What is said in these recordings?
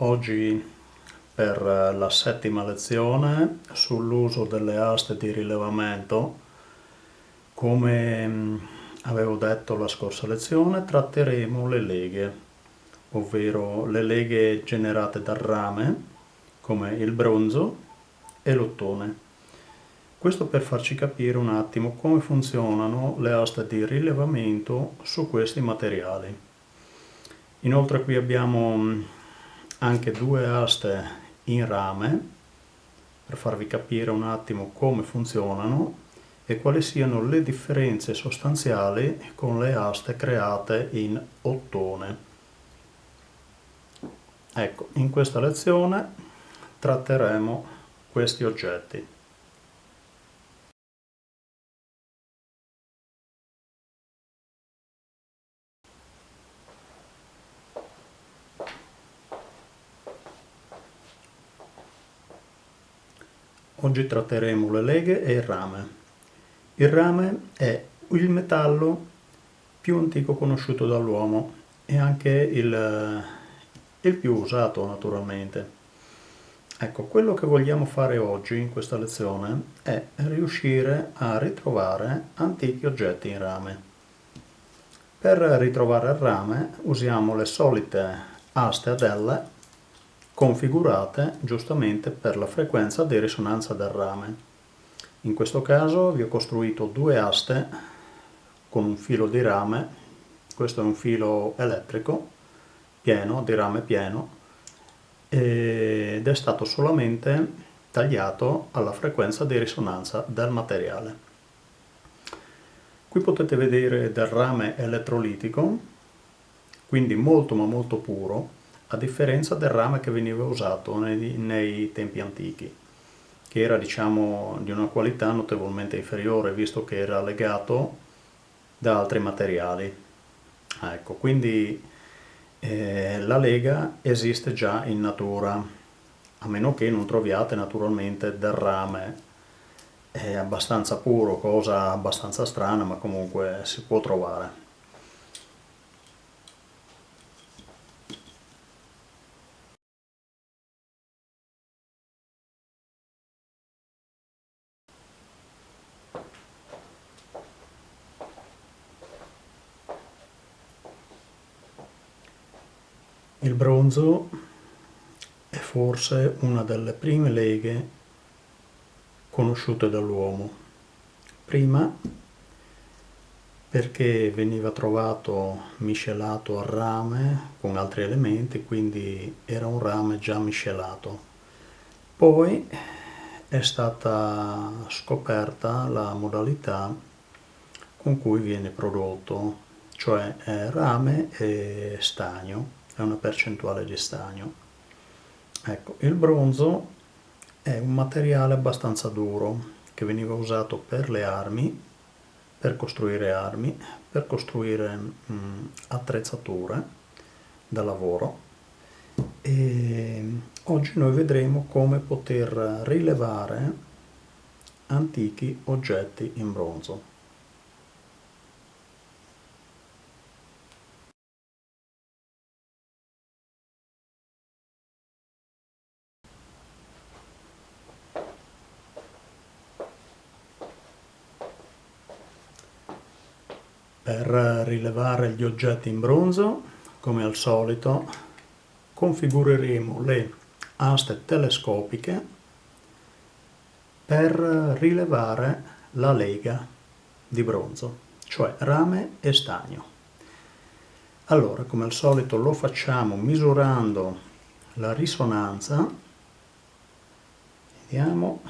Oggi per la settima lezione sull'uso delle aste di rilevamento, come mm, avevo detto la scorsa lezione, tratteremo le leghe, ovvero le leghe generate dal rame, come il bronzo e l'ottone. Questo per farci capire un attimo come funzionano le aste di rilevamento su questi materiali. Inoltre qui abbiamo mm, anche due aste in rame per farvi capire un attimo come funzionano e quali siano le differenze sostanziali con le aste create in ottone. Ecco, in questa lezione tratteremo questi oggetti. Oggi tratteremo le leghe e il rame. Il rame è il metallo più antico conosciuto dall'uomo e anche il, il più usato naturalmente. Ecco, quello che vogliamo fare oggi in questa lezione è riuscire a ritrovare antichi oggetti in rame. Per ritrovare il rame usiamo le solite aste ad L configurate giustamente per la frequenza di risonanza del rame. In questo caso vi ho costruito due aste con un filo di rame, questo è un filo elettrico pieno, di rame pieno, ed è stato solamente tagliato alla frequenza di risonanza del materiale. Qui potete vedere del rame elettrolitico, quindi molto ma molto puro, a differenza del rame che veniva usato nei, nei tempi antichi, che era diciamo di una qualità notevolmente inferiore visto che era legato da altri materiali. Ecco, quindi eh, la lega esiste già in natura, a meno che non troviate naturalmente del rame è abbastanza puro, cosa abbastanza strana, ma comunque si può trovare. Il bronzo è forse una delle prime leghe conosciute dall'uomo. Prima perché veniva trovato miscelato al rame con altri elementi, quindi era un rame già miscelato. Poi è stata scoperta la modalità con cui viene prodotto, cioè rame e stagno è una percentuale di stagno. Ecco, il bronzo è un materiale abbastanza duro che veniva usato per le armi, per costruire armi, per costruire mh, attrezzature da lavoro e oggi noi vedremo come poter rilevare antichi oggetti in bronzo. Per rilevare gli oggetti in bronzo, come al solito, configureremo le aste telescopiche per rilevare la lega di bronzo, cioè rame e stagno. Allora, come al solito lo facciamo misurando la risonanza. Vediamo.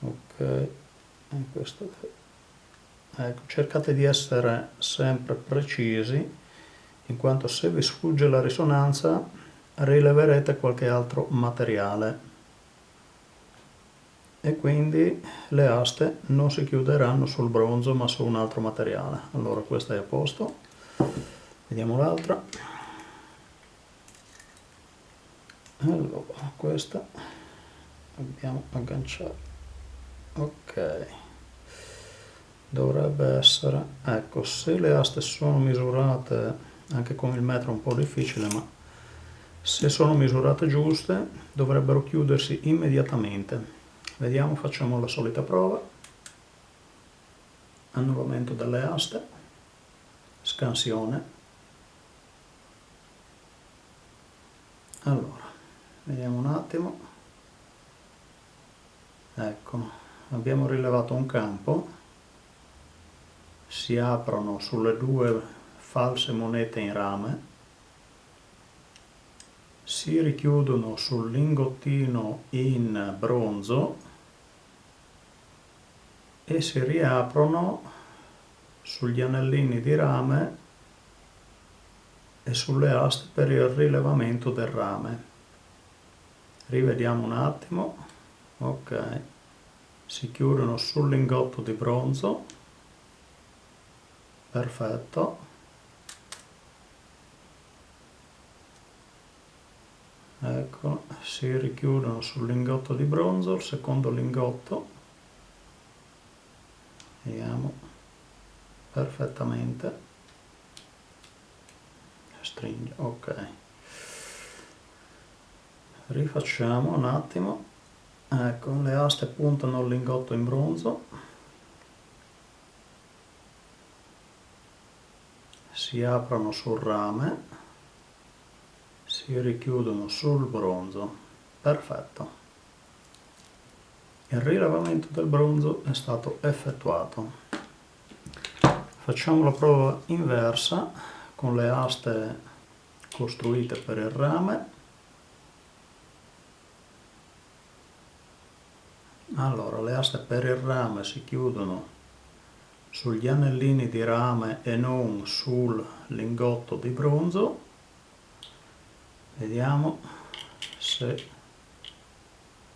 Ok, questo Ecco, cercate di essere sempre precisi, in quanto se vi sfugge la risonanza rileverete qualche altro materiale e quindi le aste non si chiuderanno sul bronzo ma su un altro materiale. Allora questa è a posto, vediamo l'altra. Allora, questa dobbiamo agganciare. Ok dovrebbe essere ecco se le aste sono misurate anche con il metro è un po' difficile ma se sono misurate giuste dovrebbero chiudersi immediatamente. Vediamo facciamo la solita prova. Annullamento delle aste scansione. Allora vediamo un attimo. Ecco abbiamo rilevato un campo si aprono sulle due false monete in rame si richiudono sul lingottino in bronzo e si riaprono sugli anellini di rame e sulle aste per il rilevamento del rame. Rivediamo un attimo. Ok. Si chiudono sul lingotto di bronzo perfetto. Ecco si richiudono sul lingotto di bronzo il secondo lingotto. Vediamo perfettamente. Stringe ok. Rifacciamo un attimo. Ecco le aste puntano al lingotto in bronzo si aprono sul rame si richiudono sul bronzo. Perfetto. Il rilevamento del bronzo è stato effettuato. Facciamo la prova inversa con le aste costruite per il rame. Allora le aste per il rame si chiudono sugli anellini di rame e non sul lingotto di bronzo. Vediamo se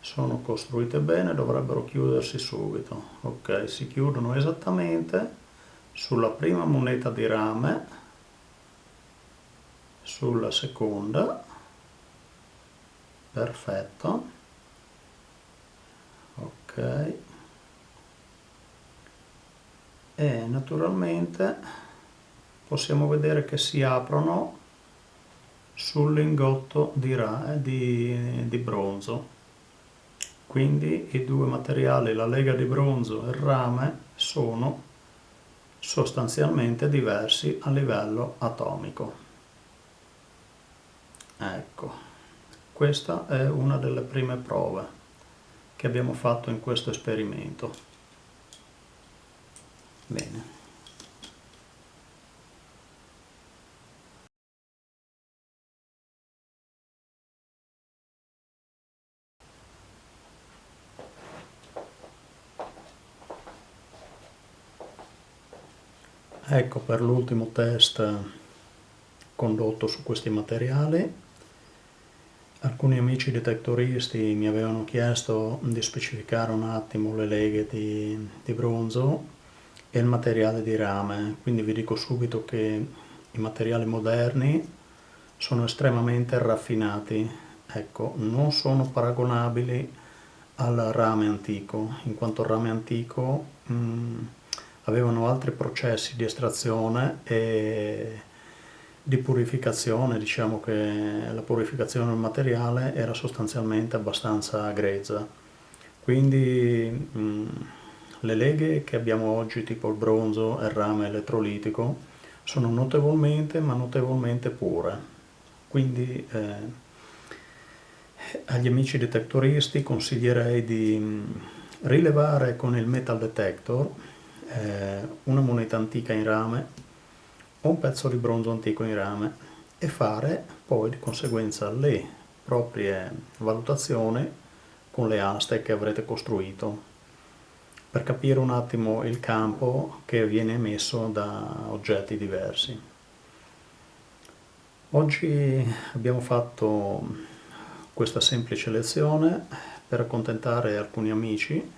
sono costruite bene dovrebbero chiudersi subito. Ok si chiudono esattamente sulla prima moneta di rame sulla seconda. Perfetto. Ok e naturalmente possiamo vedere che si aprono sul lingotto di, di, di bronzo quindi i due materiali, la lega di bronzo e il rame, sono sostanzialmente diversi a livello atomico. Ecco, questa è una delle prime prove che abbiamo fatto in questo esperimento. Bene. Ecco per l'ultimo test condotto su questi materiali Alcuni amici detectoristi mi avevano chiesto di specificare un attimo le leghe di, di bronzo e il materiale di rame, quindi vi dico subito che i materiali moderni sono estremamente raffinati, ecco, non sono paragonabili al rame antico, in quanto il rame antico mh, mm, avevano altri processi di estrazione e di purificazione, diciamo che la purificazione del materiale era sostanzialmente abbastanza grezza. Quindi mh, le leghe che abbiamo oggi, tipo il bronzo e il rame elettrolitico, sono notevolmente ma notevolmente pure. Quindi eh, agli amici detectoristi consiglierei di mh, rilevare con il metal detector eh, una moneta antica in rame o un pezzo di bronzo antico in rame e fare poi di conseguenza le proprie valutazioni con le aste che avrete costruito per capire un attimo il campo che viene emesso da oggetti diversi. Oggi abbiamo fatto questa semplice lezione per accontentare alcuni amici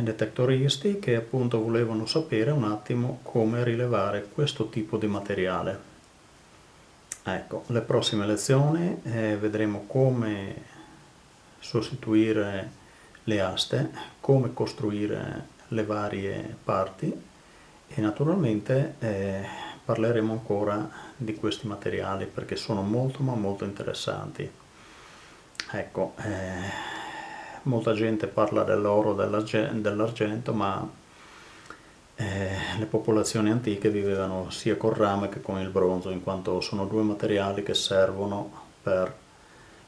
detectoristi che appunto volevano sapere un attimo come rilevare questo tipo di materiale. Ecco, le prossime lezioni eh, vedremo come sostituire le aste, come costruire le varie parti e naturalmente eh, parleremo ancora di questi materiali perché sono molto ma molto interessanti. Ecco, eh, molta gente parla dell'oro, dell'argento, ma eh, le popolazioni antiche vivevano sia col rame che con il bronzo, in quanto sono due materiali che servono per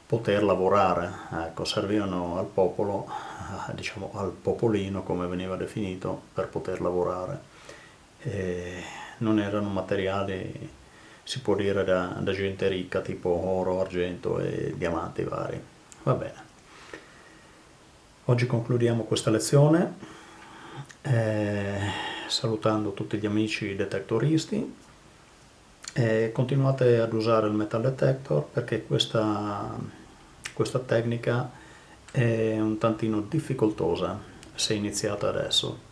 poter lavorare, ecco, servivano al popolo, diciamo al popolino come veniva definito, per poter lavorare. E non erano materiali, si può dire, da, da gente ricca, tipo oro, argento e diamanti vari. Va bene. Oggi concludiamo questa lezione eh, salutando tutti gli amici detectoristi e continuate ad usare il metal detector perché questa questa tecnica è un tantino difficoltosa se iniziata adesso.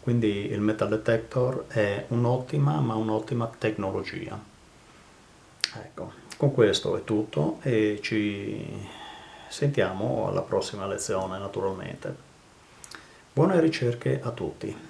Quindi il metal detector è un'ottima ma un'ottima tecnologia. Ecco, con questo è tutto e ci sentiamo alla prossima lezione naturalmente. Buone ricerche a tutti!